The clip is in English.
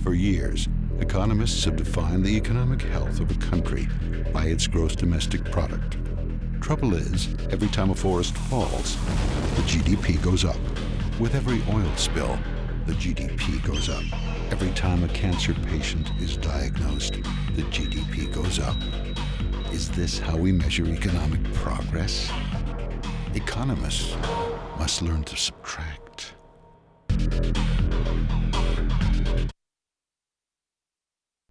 For years, economists have defined the economic health of a country by its gross domestic product. Trouble is, every time a forest falls, the GDP goes up. With every oil spill, the GDP goes up. Every time a cancer patient is diagnosed, the GDP goes up. Is this how we measure economic progress? Economists must learn to subtract.